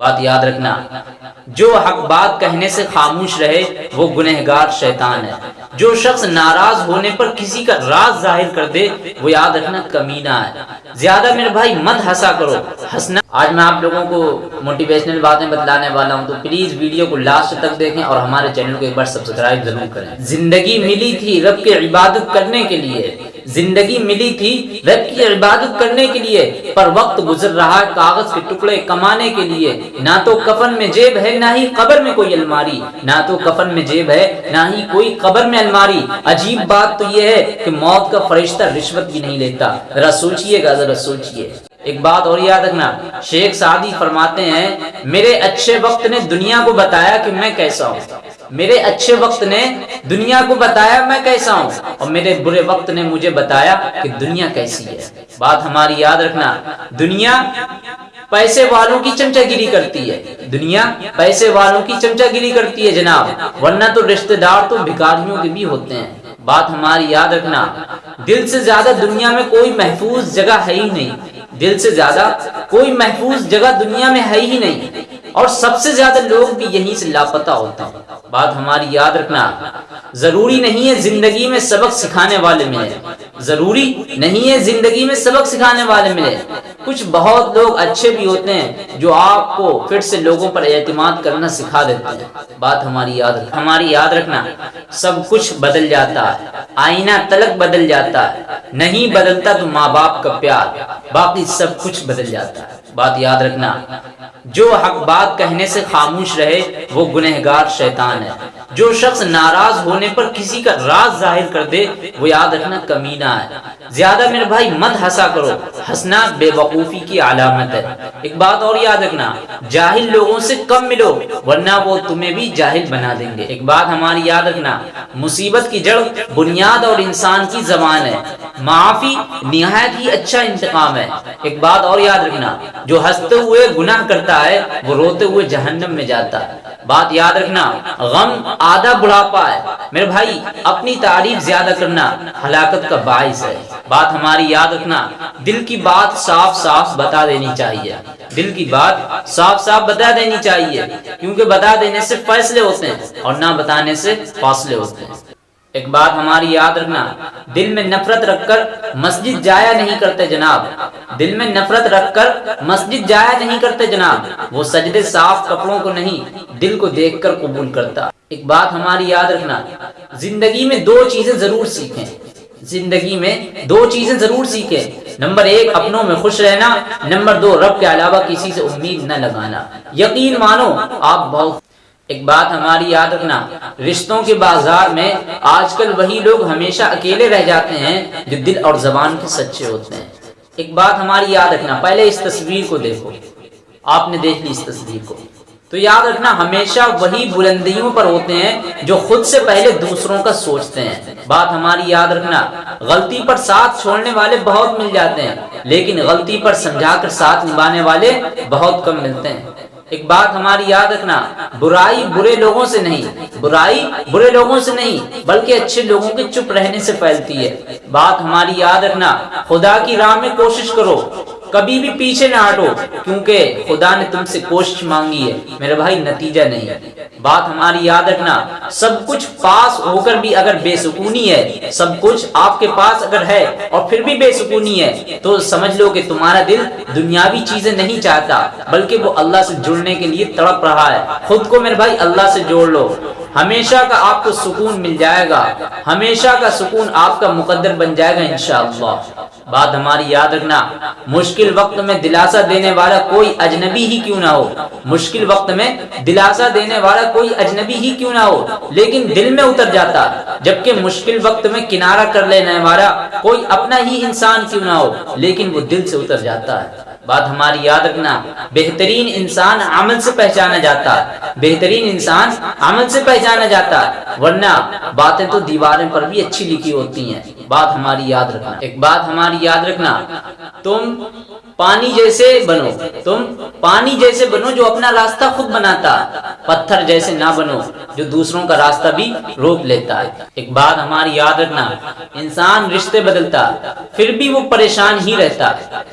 बात याद रखना, जो हक बात कहने से खामोश रहे, वो गुनहगार शैतान है। जो शख्स नाराज़ होने पर किसी का राज ज़ाहिर कर दे, वो याद रखना कमीना है। ज़्यादा मेरे भाई मत हंसा करो, हंसना आज मैं आप लोगों को मोटिवेशनल बातें बतलाने वाला हूँ तो प्लीज़ वीडियो को लास्ट तक देखें और हमारे चैनल को एक बार सब्सक्राइब ज़रूर करें। ज़िंदगी मिली थी रब की इबादत करने के लिए। ज़िंदगी मिली थी रब की इबादत करने के लिए, पर वक्त गुजर रहा है कागज़ के टुकड़े कमाने के लिए। ना तो कफन में जेब है, ना ही कबर में कोई अलमारी। ना तो कफन में जेब है, ना ही कोई कबर में अलमारी। अजीब बात तो यह है कि मौत का फरिश्ता रिश्वत भी नहीं लेता। जरा सोचिएगा, जरा सोचिए। एक बात और याद रखना, शेख सादी फरमाते हैं, मेरे अच्छे वक्त ने दुनिया को बताया कि मैं कैसा हूँ। मेरे अच्छे वक्त ने दुनिया को बताया मैं कैसा हूँ। और मेरे बुरे वक्त ने मुझे बताया कि दुनिया कैसी है। बात हमारी याद रखना, दुनिया पैसे वालों की चमचागिरी करती है। दुनिया पैसे वालों की चमचागिरी करती है, जनाब। वरना तो रिश्तेदार तो भिखारियों के भी होते हैं। बात हमारी याद रखना, दिल से ज़्यादा दुनिया में कोई महफूज जगह है ही नहीं। दिल से ज़्यादा कोई महफूज जगह दुनिया में है ही नहीं। और सबसे ज़्यादा लोग भी यहीं से लापता होता हैं। बात हमारी याद रखना, ज़रूरी नहीं है ज़िंदगी में सबक सिखाने वाले मिले। ज़रूरी नहीं है ज़िंदगी में सबक सिखाने वाले मिले। कुछ बहुत लोग अच्छे भी होते हैं, जो आपको फिर से लोगों पर एतमाद करना सिखा देते हैं। बात हमारी याद रखना हमारी याद रखना, सब कुछ बदल जाता है। आईना तलक बदल जाता है। नहीं बदलता तो माँ बाप का प्यार। बाकी सब कुछ बदल जाता है। बात याद रखना, जो हक बात कहने से खामोश रहे, वो गुनहगार शैतान है। जो शख्स नाराज़ होने पर किसी का राज ज़ाहिर कर दे, वो याद रखना कमीना है। ज़्यादा मेरे भाई मत हंसा करो। हंसना बेवकूफ़ी की अलामत है। एक बात और याद रखना, जाहिल लोगों से कम मिलो, वरना वो तुम्हें भी जाहिल बना देंगे। एक बात हमारी याद रखना, मुसीबत की जड़ बुनियाद और इंसान की जबान है। माफ़ी निहायत ही अच्छा इंतकाम है। एक बात और याद रखना, जो हँसते हुए गुनाह करता है, वो रोते हुए जहन्नम में जाता है। बात याद रखना, गम आधा बुढ़ापा है। मेरे भाई, अपनी तारीफ़ ज़्यादा करना हलाकत का बायस है। बात हमारी याद रखना, दिल की बात साफ़ साफ़ बता देनी चाहिए। दिल की बात साफ़ साफ़ बता देनी चाहिए, क्योंकि बता देने से फैसले होते हैं और ना बताने से फासले होते हैं। एक बात हमारी याद रखना, दिल में नफरत रखकर मस्जिद जाया नहीं करते जनाब। दिल में नफरत रखकर मस्जिद जाया नहीं करते जनाब। वो सजदे साफ़ कपड़ों को नहीं, दिल को देखकर कबूल करता। एक बात हमारी याद रखना, ज़िंदगी में दो चीज़ें ज़रूर सीखें। ज़िंदगी में दो चीज़ें ज़रूर सीखें। नंबर एक, अपनों में खुश रहना। नंबर दो, रब के अलावा किसी से उम्मीद न लगाना। यकीन मानो, आप बहुत एक बात हमारी याद रखना, रिश्तों के बाज़ार में आजकल वही लोग हमेशा अकेले रह जाते हैं जो दिल और जबान के सच्चे होते हैं। एक बात हमारी याद रखना, पहले इस तस्वीर को देखो। आपने देख ली इस तस्वीर को। तो याद रखना, हमेशा वही बुलंदियों पर होते हैं जो खुद से पहले दूसरों का सोचते हैं। बात हमारी याद रखना, गलती पर साथ छोड़ने वाले बहुत मिल जाते हैं, लेकिन गलती पर समझाकर साथ निभाने वाले बहुत कम मिलते हैं। एक बात हमारी याद रखना, बुराई बुरे लोगों से नहीं, बुराई बुरे लोगों से नहीं, बल्कि अच्छे लोगों के चुप रहने से फैलती है। बात हमारी याद रखना, खुदा की राह में कोशिश करो। कभी भी पीछे ना हटो, क्योंकि खुदा ने तुमसे कोशिश मांगी है, मेरे भाई नतीजा नहीं बात हमारी याद रखना, सब कुछ पास होकर भी अगर बेसुकूनी है, सब कुछ आपके पास अगर है और फिर भी बेसुकूनी है तो समझ लो कि तुम्हारा दिल दुनियावी चीज़ें नहीं चाहता, बल्कि वो अल्लाह से जुड़ने के लिए तड़प रहा है। खुद को मेरे भाई अल्लाह से जोड़ लो। हमेशा का आपको सुकून मिल जाएगा। हमेशा का सुकून आपका मुकद्दर बन जाएगा, इंशाअल्लाह। बात हमारी याद रखना, मुश्किल वक्त में दिलासा देने वाला कोई अजनबी ही क्यों ना हो? मुश्किल वक्त में दिलासा देने वाला कोई अजनबी ही क्यों ना हो? लेकिन दिल में उतर जाता, जबकि मुश्किल वक्त में किनारा कर लेने वाला कोई अपना ही इंसान क्यों ना हो? लेकिन वो दिल से उतर जाता है। बात हमारी याद रखना, बेहतरीन इंसान अमल से पहचाना जाता है बेहतरीन इंसान अमल से पहचाना जाता है वरना बातें तो दीवारें पर भी अच्छी लिखी होती हैं। बात हमारी याद रखना। एक बात हमारी याद रखना, तुम पानी जैसे बनो, तुम पानी जैसे बनो जो अपना रास्ता खुद बनाता। पत्थर जैसे ना बनो, जो दूसरों का रास्ता भी रोक लेता है। एक बात हमारी याद रखना, इंसान रिश्ते बदलता, फिर भी वो परेशान ही रहता।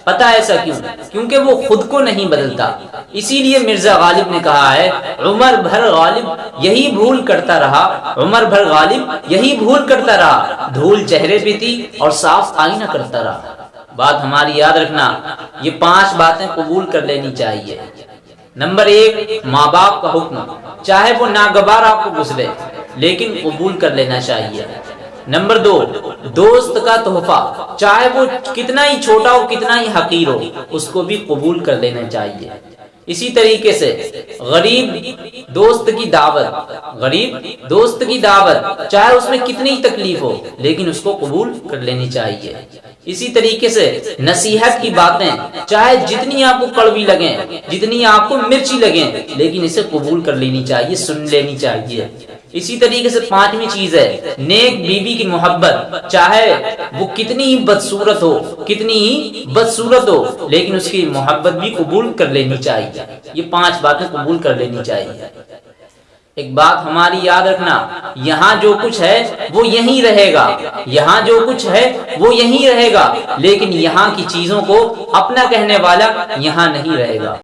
पता ऐसा क्यों? क्योंकि वो खुद को नहीं बदलता। इसीलिए मिर्ज़ा गालिब ने कहा है, उमर भर गालिब यही भूल करता रहा, उमर भर गालिब यही भूल करता रहा। धूल चेहरे पे थी और साफ़ आईना करता रहा। बात हमारी याद रखना, ये पाँच बातें कबूल कर लेनी चाहिए। नंबर एक माँ बाप का हुक्म। चाहे वो नागवार आपको गुजरे लेकिन कबूल कर लेना चाहिए। नंबर दो, दोस्त का तोहफा। चाहे वो कितना ही छोटा हो, कितना ही हकीर हो, उसको भी कबूल कर लेना चाहिए। इसी तरीके से गरीब दोस्त की दावत, गरीब दोस्त की दावत, चाहे उसमें कितनी तकलीफ़ हो, लेकिन उसको कबूल कर लेनी चाहिए। इसी तरीके से नसीहत की बातें, चाहे जितनी आपको कड़वी लगे, जितनी आपको मिर्ची लगे, लेकिन इसे कबूल कर लेनी चाहिए, सुन लेनी चाहिए। इसी तरीके से पांचवी चीज़ है, नेक बीबी की मोहब्बत। चाहे वो कितनी ही बदसूरत हो, कितनी ही बदसूरत हो, लेकिन उसकी मोहब्बत भी कबूल कर लेनी चाहिए। ये पाँच बातें कबूल कर लेनी चाहिए। एक बात हमारी याद रखना, यहाँ जो कुछ है, वो यहीं रहेगा। यहाँ जो कुछ है, वो यहीं रहेगा। लेकिन यहाँ की चीज़ों को अपना कहने वाला यहाँ नहीं रहेगा।